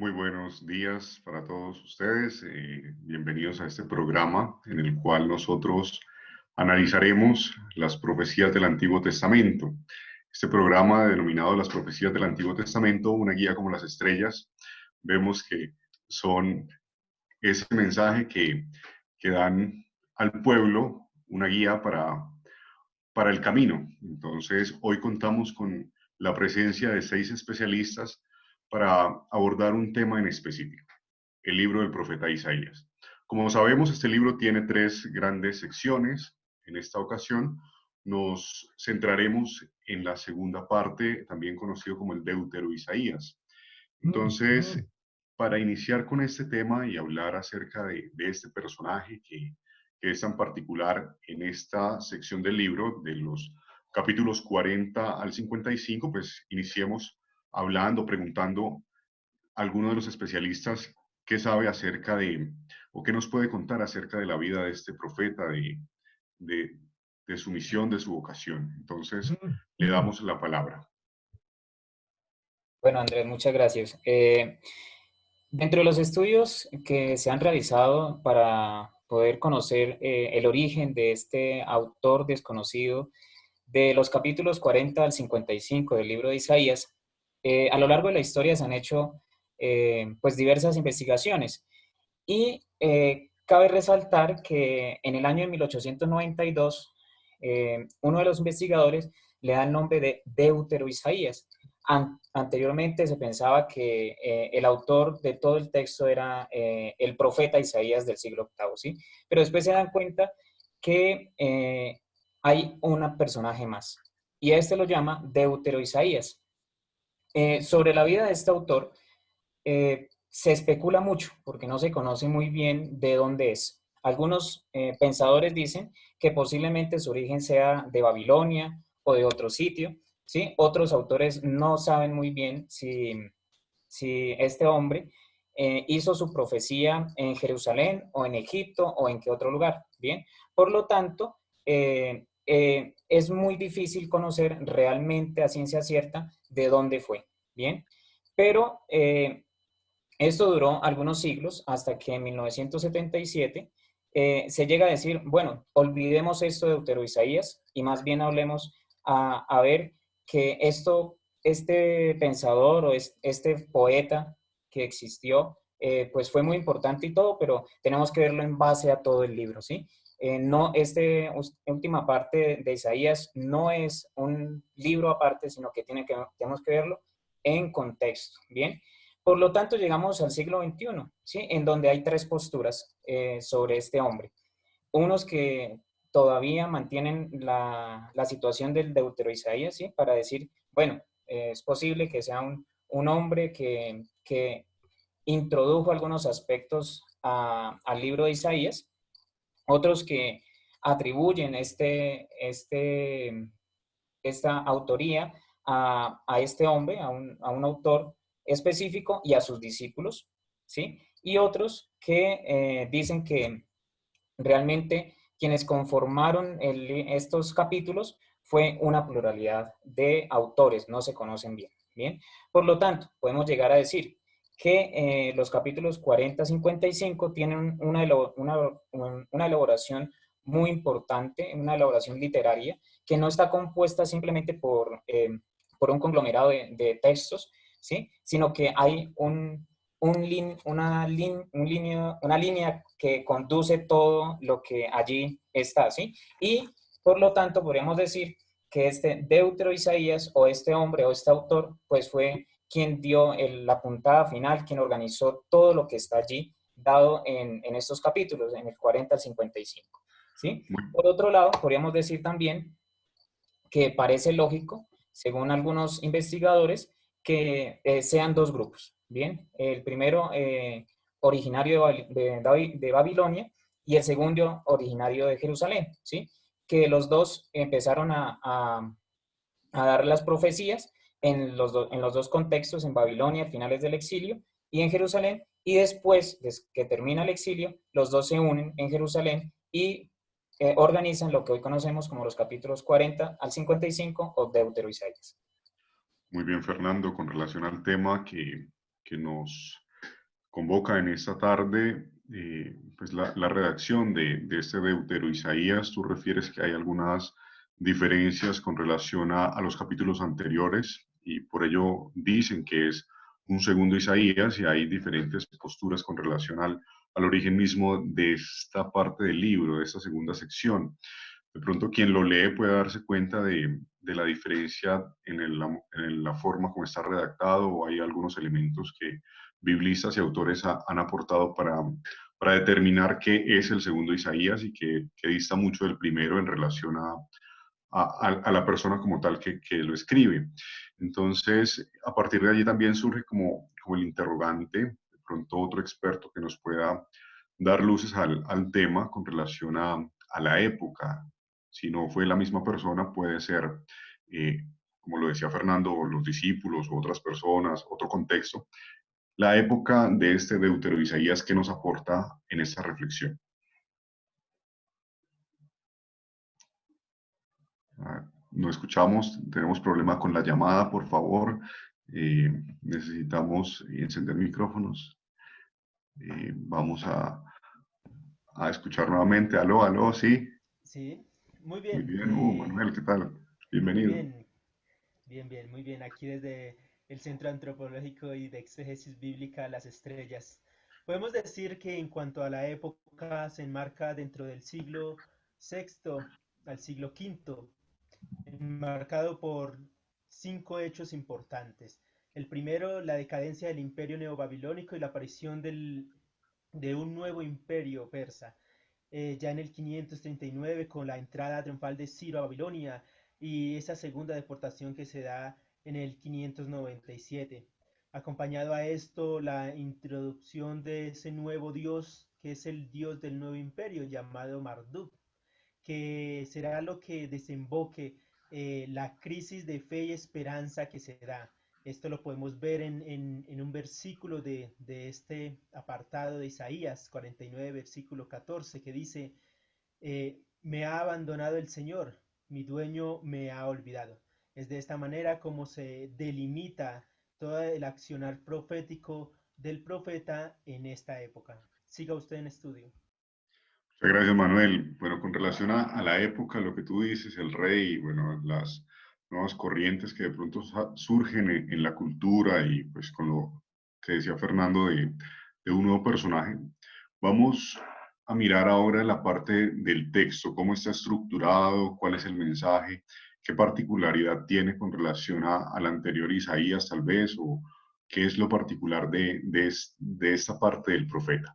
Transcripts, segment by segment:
Muy buenos días para todos ustedes. Eh, bienvenidos a este programa en el cual nosotros analizaremos las profecías del Antiguo Testamento. Este programa denominado Las profecías del Antiguo Testamento, una guía como las estrellas, vemos que son ese mensaje que, que dan al pueblo una guía para, para el camino. Entonces, hoy contamos con la presencia de seis especialistas para abordar un tema en específico, el libro del profeta Isaías. Como sabemos, este libro tiene tres grandes secciones. En esta ocasión nos centraremos en la segunda parte, también conocido como el Deutero Isaías. Entonces, para iniciar con este tema y hablar acerca de, este personaje que, que, es tan particular en esta sección del libro, de los capítulos 40 al 55, pues iniciemos hablando, preguntando a alguno de los especialistas qué sabe acerca de, o qué nos puede contar acerca de la vida de este profeta, de, de, su misión, de su vocación. Entonces, le damos la palabra. Bueno, Andrés, muchas gracias. Eh, dentro de los estudios que se han realizado para poder conocer eh, el origen de este autor desconocido, de los capítulos 40 al 55 del libro de Isaías, eh, a lo largo de la historia se han hecho eh, pues diversas investigaciones y eh, cabe resaltar que en el año de 1892 uno de los investigadores le da el nombre de Deutero Isaías. anteriormente se pensaba que el autor de todo el texto era el profeta Isaías del siglo VIII, ¿sí? Pero después se dan cuenta que hay un personaje más y este lo llama Deutero Isaías. Eh, sobre la vida de este autor eh, se especula mucho porque no se conoce muy bien de dónde es. Algunos eh, pensadores dicen que posiblemente su origen sea de Babilonia o de otro sitio. ¿sí? Otros autores no saben muy bien si, si este hombre hizo su profecía en Jerusalén o en Egipto o en qué otro lugar. Bien, por lo tanto, es muy difícil conocer realmente a ciencia cierta de dónde fue, ¿bien? Pero eh, esto duró algunos siglos hasta que en 1977 eh, se llega a decir, bueno, olvidemos esto de Deutero Isaías y más bien hablemos a, ver que esto, este pensador o este poeta que existió, eh, pues fue muy importante y todo, pero tenemos que verlo en base a todo el libro, ¿sí? Eh, no, esta última parte de Isaías no es un libro aparte, sino que, tenemos que verlo en contexto, ¿bien? Por lo tanto, llegamos al siglo XXI, ¿sí? En donde hay tres posturas eh, sobre este hombre. Unos que todavía mantienen la, la situación del Deutero Isaías, ¿sí? Para decir, bueno, es posible que sea un, un hombre que, que, introdujo algunos aspectos al libro de Isaías, otros que atribuyen este, este, esta autoría a, este hombre, a un, autor específico y a sus discípulos, ¿sí? Y otros que eh, dicen que realmente quienes conformaron estos capítulos fue una pluralidad de autores, no se conocen bien, ¿bien? Por lo tanto, podemos llegar a decir que eh, los capítulos 40-55 tienen una, una, elaboración muy importante, una elaboración literaria, que no está compuesta simplemente por, eh, por un conglomerado de, textos, ¿sí? sino que hay un, un una, un línea, una línea que conduce todo lo que allí está. ¿sí? Y por lo tanto podríamos decir que este Deutero Isaías o este hombre o este autor pues fue quien dio la puntada final, quien organizó todo lo que está allí dado en, estos capítulos, en el 40 al 55. ¿sí? Por otro lado, podríamos decir también que parece lógico, según algunos investigadores, que eh, sean dos grupos. Bien, el primero eh, originario de, de, Babilonia y el segundo originario de Jerusalén, ¿sí? que los dos empezaron a, a, a dar las profecías en los, en los dos contextos, en Babilonia, finales del exilio, y en Jerusalén, y después de que termina el exilio, los dos se unen en Jerusalén y eh, organizan lo que hoy conocemos como los capítulos 40 al 55 o Deutero Isaías. Muy bien, Fernando, con relación al tema que, que nos convoca en esta tarde eh, pues la, redacción de, este Deutero Isaías. Tú refieres que hay algunas diferencias con relación a, a los capítulos anteriores y por ello dicen que es un segundo Isaías y hay diferentes posturas con relación al, origen mismo de esta parte del libro, de esta segunda sección. De pronto quien lo lee puede darse cuenta de, de la diferencia en, la forma como está redactado o hay algunos elementos que biblistas y autores han aportado para, para determinar qué es el segundo Isaías y que, que dista mucho del primero en relación a, a, la persona como tal que, que, lo escribe. Entonces, a partir de allí también surge como, como el interrogante, de pronto otro experto que nos pueda dar luces al, tema con relación a, a, la época. Si no fue la misma persona, puede ser, eh, como lo decía Fernando, los discípulos o otras personas, otro contexto. La época de este Deutero Isaías que nos aporta en esta reflexión. No escuchamos, tenemos problema con la llamada, por favor. Eh, necesitamos encender micrófonos. Eh, vamos a, a, escuchar nuevamente. Aló, aló, sí. Sí, muy bien. Muy bien, uh, Manuel, ¿qué tal? Bienvenido. Bien. bien, bien, muy bien. Aquí desde el Centro Antropológico y de Exégesis Bíblica Las Estrellas. Podemos decir que en cuanto a la época se enmarca dentro del siglo VI al siglo V marcado por cinco hechos importantes. El primero, la decadencia del imperio neobabilónico y la aparición de un nuevo imperio persa. Eh, ya en el 539 con la entrada triunfal de Ciro a Babilonia y esa segunda deportación que se da en el 597. Acompañado a esto la introducción de ese nuevo dios que es el dios del nuevo imperio llamado Marduk, que será lo que desemboque eh, la crisis de fe y esperanza que se da. Esto lo podemos ver en, un versículo de, este apartado de Isaías 49, versículo 14, que dice, eh, me ha abandonado el Señor, mi dueño me ha olvidado. Es de esta manera como se delimita todo el accionar profético del profeta en esta época. Siga usted en estudio. Muchas gracias, Manuel. Bueno, con relación a, la época, lo que tú dices, el rey, bueno, las nuevas corrientes que de pronto surgen en, la cultura y pues con lo que decía Fernando de, de un nuevo personaje, vamos a mirar ahora la parte del texto, cómo está estructurado, cuál es el mensaje, qué particularidad tiene con relación a, al anterior Isaías tal vez, o qué es lo particular de, de, de esta parte del profeta.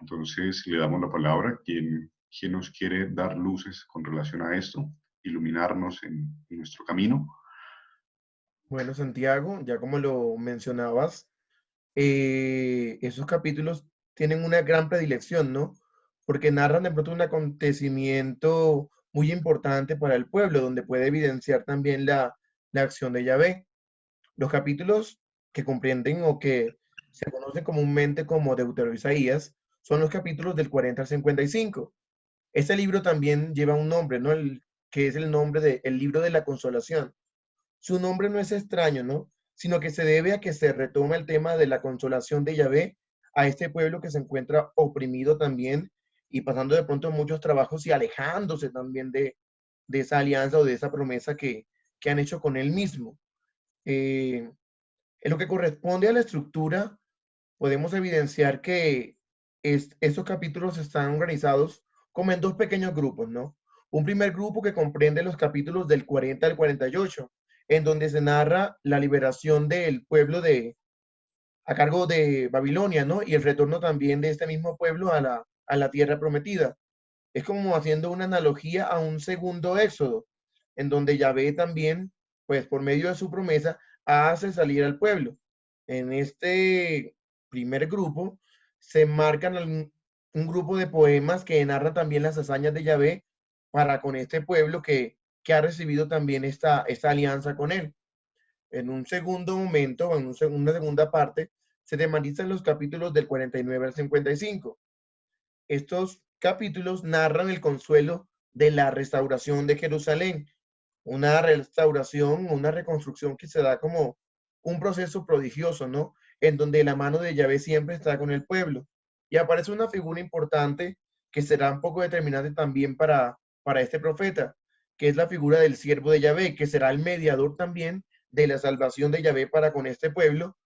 Entonces le damos la palabra. ¿Quién, quién nos quiere dar luces con relación a esto? Iluminarnos en, nuestro camino. Bueno, Santiago, ya como lo mencionabas, eh, esos capítulos tienen una gran predilección, ¿no? Porque narran de pronto un acontecimiento muy importante para el pueblo, donde puede evidenciar también la, la acción de Yahvé. Los capítulos que comprenden o que se conocen comúnmente como Deutero Isaías son los capítulos del 40 al 55. Este libro también lleva un nombre, ¿no? El, que es el nombre del el libro de la consolación. Su nombre no es extraño, ¿no? Sino que se debe a que se retoma el tema de la consolación de Yahvé a este pueblo que se encuentra oprimido también y pasando de pronto muchos trabajos y alejándose también de, de esa alianza o de esa promesa que, que han hecho con él mismo. Eh, en lo que corresponde a la estructura, podemos evidenciar que estos capítulos están organizados como en dos pequeños grupos, ¿no? Un primer grupo que comprende los capítulos del 40 al 48, en donde se narra la liberación del pueblo de, a cargo de Babilonia, ¿no? Y el retorno también de este mismo pueblo a la, a la tierra prometida. Es como haciendo una analogía a un segundo éxodo, en donde Yahvé también, pues por medio de su promesa, hace salir al pueblo. En este primer grupo se marcan un grupo de poemas que narran también las hazañas de Yahvé para con este pueblo que, que ha recibido también esta, esta alianza con él. En un segundo momento, en una segunda parte, se tematizan los capítulos del 49 al 55. Estos capítulos narran el consuelo de la restauración de Jerusalén, una restauración, una reconstrucción que se da como un proceso prodigioso, ¿no? En donde la mano de Yahvé siempre está con el pueblo. Y aparece una figura importante que será un poco determinante también para, para este profeta, que es la figura del siervo de Yahvé, que será el mediador también de la salvación de Yahvé para con este pueblo,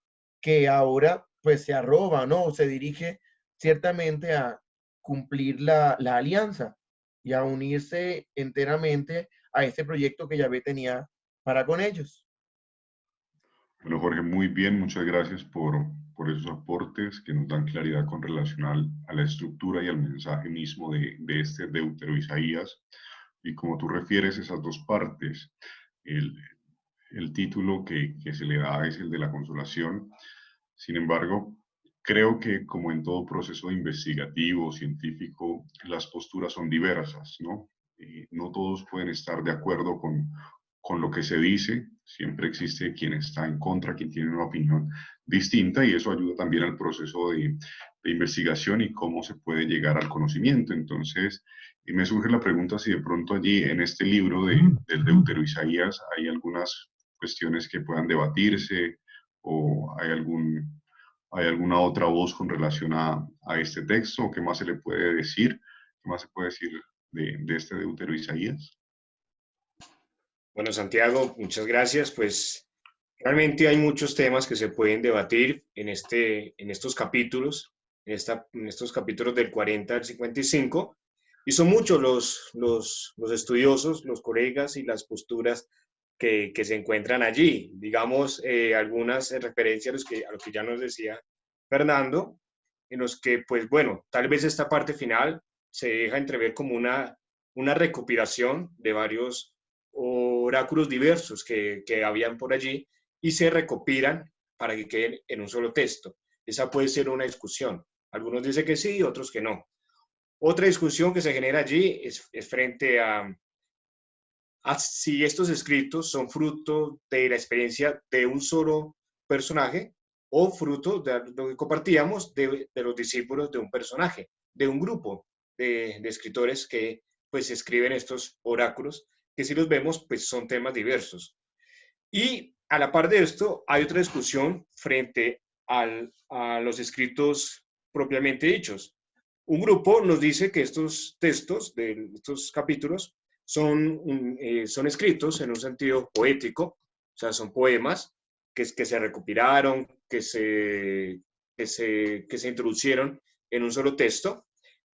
que ahora pues se arroba, ¿no? Se dirige ciertamente a cumplir la, la alianza y a unirse enteramente a este proyecto que Yahvé tenía para con ellos. Bueno, Jorge, muy bien, muchas gracias por, por esos aportes que nos dan claridad con relación a la estructura y al mensaje mismo de, de este Deutero Isaías. Y como tú refieres esas dos partes, el, el título que, que se le da es el de la consolación. Sin embargo, creo que como en todo proceso investigativo, científico, las posturas son diversas, ¿no? no todos pueden estar de acuerdo con, con lo que se dice, siempre existe quien está en contra, quien tiene una opinión distinta y eso ayuda también al proceso de, de investigación y cómo se puede llegar al conocimiento. Entonces, y me surge la pregunta si de pronto allí en este libro de, del Deutero Isaías hay algunas cuestiones que puedan debatirse o hay, algún, hay alguna otra voz con relación a, a este texto o qué más se le puede decir, qué más se puede decir de, de este Deutero Isaías. Bueno, Santiago, muchas gracias. Pues realmente hay muchos temas que se pueden debatir en, este, en estos capítulos, en, esta, en estos capítulos del 40 al 55, y son muchos los, los, los estudiosos, los colegas y las posturas que, que se encuentran allí. Digamos, eh, algunas referencias a, los que, a lo que ya nos decía Fernando, en los que, pues bueno, tal vez esta parte final se deja entrever como una, una recopilación de varios oráculos diversos que, que habían por allí y se recopilan para que queden en un solo texto. Esa puede ser una discusión. Algunos dicen que sí, otros que no. Otra discusión que se genera allí es, frente a, a, si estos escritos son fruto de la experiencia de un solo personaje o fruto de lo que compartíamos de, de los discípulos de un personaje, de un grupo de, de escritores que pues escriben estos oráculos que si los vemos, pues son temas diversos. Y a la par de esto, hay otra discusión frente al, a los escritos propiamente dichos. Un grupo nos dice que estos textos de estos capítulos son, eh, son escritos en un sentido poético, o sea, son poemas que, que se recopilaron, que se, que, se, que se introducieron en un solo texto,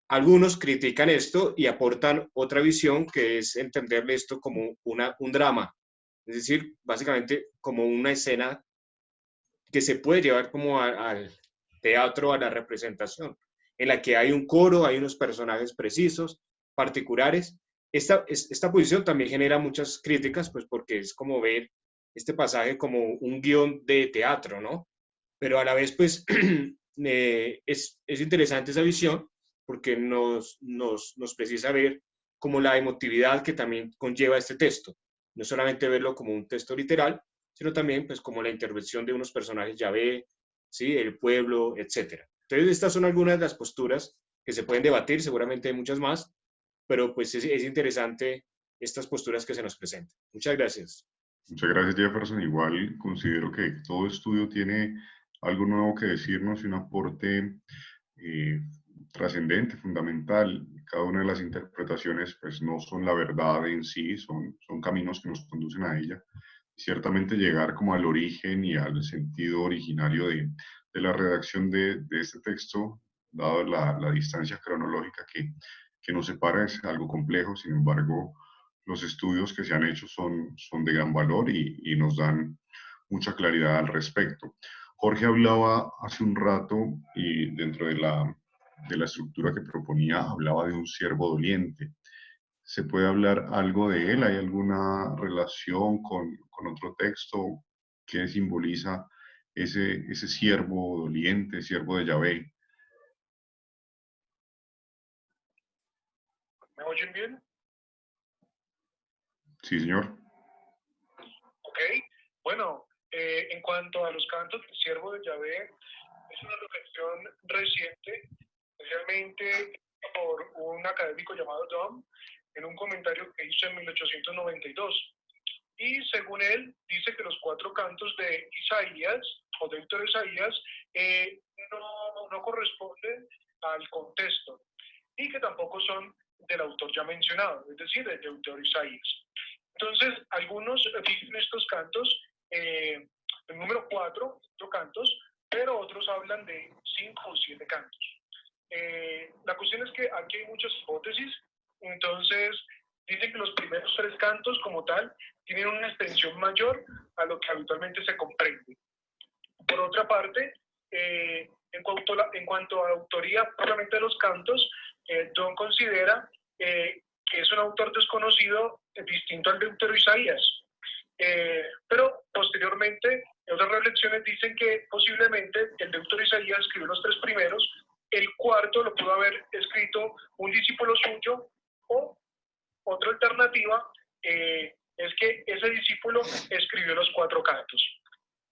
algunos critican esto y aportan otra visión que es entenderle esto como un drama, es decir, básicamente como una escena que se puede llevar como al teatro, a la representación, en la que hay un coro, hay unos personajes precisos, particulares. Esta, esta posición también genera muchas críticas, pues porque es como ver este pasaje como un guion de teatro, ¿no? Pero a la vez, pues, eh, es, es interesante esa visión porque nos, nos, nos precisa ver como la emotividad que también conlleva este texto. No solamente verlo como un texto literal, sino también pues como la intervención de unos personajes Yahvé, ¿sí? el pueblo, etc. Entonces estas son algunas de las posturas que se pueden debatir, seguramente hay muchas más, pero pues es, es interesante estas posturas que se nos presentan. Muchas gracias. Muchas gracias Jefferson. Igual considero que todo estudio tiene algo nuevo que decirnos y un aporte eh, trascendente, fundamental. Cada una de las interpretaciones pues no son la verdad en sí, son, son caminos que nos conducen a ella. Ciertamente llegar como al origen y al sentido originario de, de la redacción de, de, este texto, dado la, la distancia cronológica que, que, nos separa, es algo complejo. Sin embargo, los estudios que se han hecho son, son de gran valor y, y nos dan mucha claridad al respecto. Jorge hablaba hace un rato y dentro de la de la estructura que proponía hablaba de un siervo doliente. ¿Se puede hablar algo de él? ¿Hay alguna relación con, con otro texto que simboliza ese, ese siervo doliente, siervo de Yahvé? ¿Me oyen bien? Sí, señor. Ok, bueno, eh, en cuanto a los cantos del siervo de Yahvé, es una reflexión reciente especialmente por un académico llamado Dom, en un comentario que hizo en 1892. Y según él, dice que los cuatro cantos de Isaías o Deutero Isaías eh, no, no corresponden al contexto y que tampoco son del autor ya mencionado, es decir, de Deutero Isaías. Entonces, algunos dicen estos cantos, eh, el número cuatro, cuatro cantos, pero otros hablan de cinco o siete cantos. Eh, la cuestión es que aquí hay muchas hipótesis, entonces dicen que los primeros tres cantos como tal tienen una extensión mayor a lo que habitualmente se comprende. Por otra parte, eh, en, cuanto a, en cuanto a autoría propiamente de los cantos, eh, John considera que es un autor desconocido distinto al Deutero Isaías. pero posteriormente, otras reflexiones dicen que posiblemente el Deutero Isaías escribió los tres primeros el cuarto lo pudo haber escrito un discípulo suyo o otra alternativa eh, es que ese discípulo escribió los cuatro cantos.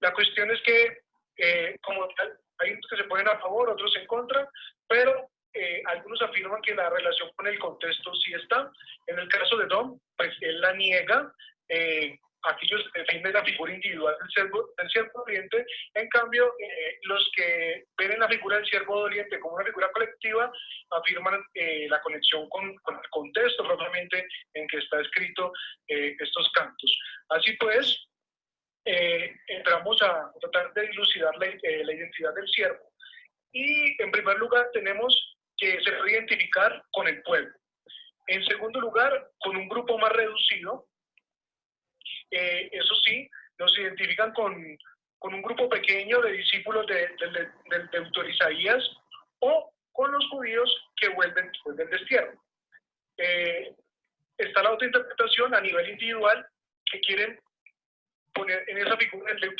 La cuestión es que, eh, como tal, hay unos que se ponen a favor, otros en contra, pero eh, algunos afirman que la relación con el contexto sí está. En el caso de Dom, pues él la niega aquellos defienden la figura individual del siervo, del siervo doliente, en cambio, eh, los que ven la figura del siervo doliente como una figura colectiva afirman eh, la conexión con, el contexto propiamente en que está escrito eh, estos cantos. Así pues, entramos a tratar de dilucidar la, la identidad del siervo. Y en primer lugar tenemos que se puede identificar con el pueblo. En segundo lugar, con un grupo más reducido, eh, eso sí, nos identifican con, con, un grupo pequeño de discípulos de, de, de, Isaías o con los judíos que vuelven del destierro. Eh, está la otra interpretación a nivel individual que quieren poner en esa figura del,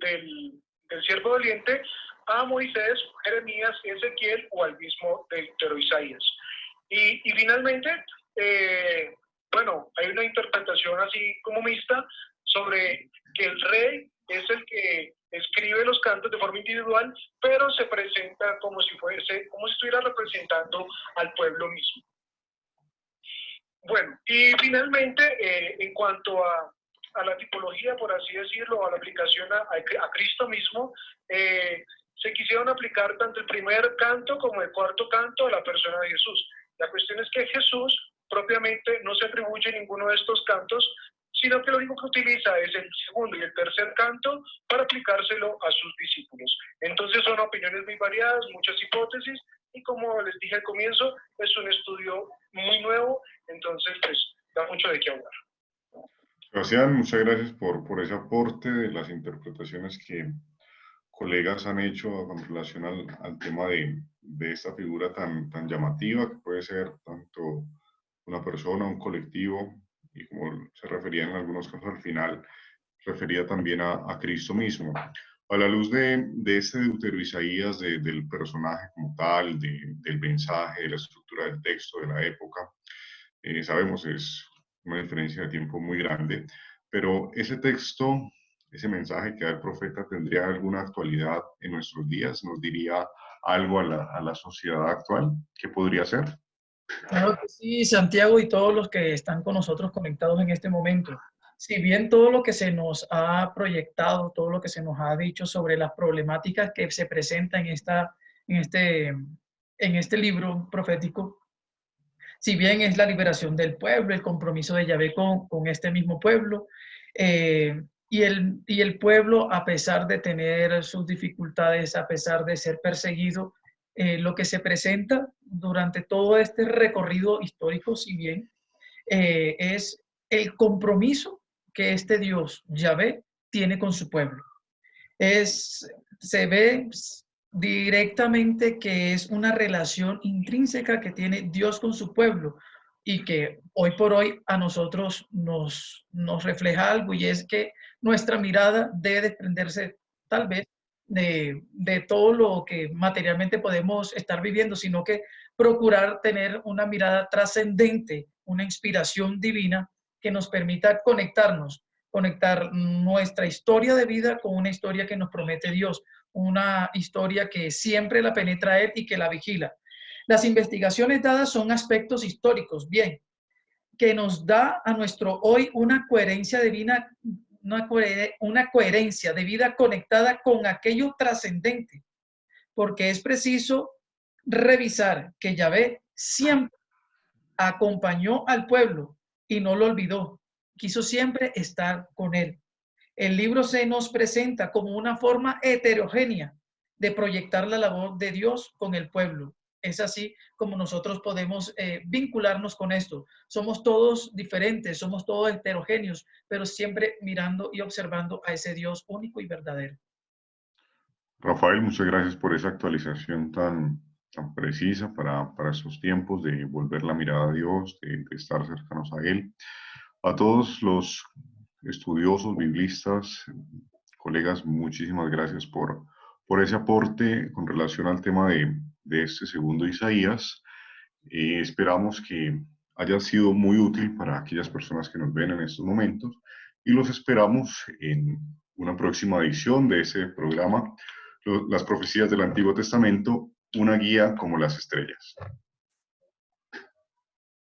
del, del siervo doliente a Moisés, Jeremías, Ezequiel o al mismo Deutero Isaías. Y, y finalmente, eh, bueno, hay una interpretación así como mixta sobre que el rey es el que escribe los cantos de forma individual, pero se presenta como si fuese, como si estuviera representando al pueblo mismo. Bueno, y finalmente, eh, en cuanto a, a, la tipología, por así decirlo, a la aplicación a, a Cristo mismo, eh, se quisieron aplicar tanto el primer canto como el cuarto canto a la persona de Jesús. La cuestión es que Jesús propiamente no se atribuye ninguno de estos cantos, sino que lo único que utiliza es el segundo y el tercer canto para aplicárselo a sus discípulos. Entonces son opiniones muy variadas, muchas hipótesis, y como les dije al comienzo, es un estudio muy nuevo, entonces pues da mucho de qué hablar. Sebastián, muchas gracias por, por ese aporte de las interpretaciones que colegas han hecho en relación al, al tema de, de, esta figura tan, tan llamativa que puede ser tanto una persona, un colectivo, y como se refería en algunos casos al final, refería también a, a Cristo mismo. A la luz de, de este Deutero Isaías, del personaje como tal, del mensaje, de la estructura del texto, de la época, eh, sabemos es una diferencia de tiempo muy grande, pero ese texto, ese mensaje que da el profeta tendría alguna actualidad en nuestros días, nos diría algo a la, a la sociedad actual, ¿qué podría ser? Claro Santiago y todos los que están con nosotros conectados en este momento. Si bien todo lo que se nos ha proyectado, todo lo que se nos ha dicho sobre las problemáticas que se presentan en, esta, en, este, en este libro profético, si bien es la liberación del pueblo, el compromiso de Yahvé con, con este mismo pueblo, eh, y, el, y el pueblo, a pesar de tener sus dificultades, a pesar de ser perseguido, eh, lo que se presenta durante todo este recorrido histórico, si bien, eh, es el compromiso que este Dios, Yahvé, tiene con su pueblo. Es, se ve directamente que es una relación intrínseca que tiene Dios con su pueblo y que hoy por hoy a nosotros nos, nos refleja algo y es que nuestra mirada debe desprenderse tal vez de, todo lo que materialmente podemos estar viviendo, sino que procurar tener una mirada trascendente, una inspiración divina que nos permita conectarnos, conectar nuestra historia de vida con una historia que nos promete Dios, una historia que siempre la penetra Él y que la vigila. Las investigaciones dadas son aspectos históricos, bien, que nos da a nuestro hoy una coherencia divina una, una coherencia de vida conectada con aquello trascendente, porque es preciso revisar que Yahvé siempre acompañó al pueblo y no lo olvidó, quiso siempre estar con él. El libro se nos presenta como una forma heterogénea de proyectar la labor de Dios con el pueblo. Es así como nosotros podemos eh, vincularnos con esto. Somos todos diferentes, somos todos heterogéneos, pero siempre mirando y observando a ese Dios único y verdadero. Rafael, muchas gracias por esa actualización tan, tan precisa para, para estos tiempos de volver la mirada a Dios, de, de estar cercanos a Él. A todos los estudiosos, biblistas, colegas, muchísimas gracias por, por ese aporte con relación al tema de, de este segundo Isaías. Eh, esperamos que haya sido muy útil para aquellas personas que nos ven en estos momentos y los esperamos en una próxima edición de ese programa, Las Profecías del Antiguo Testamento, una guía como las estrellas.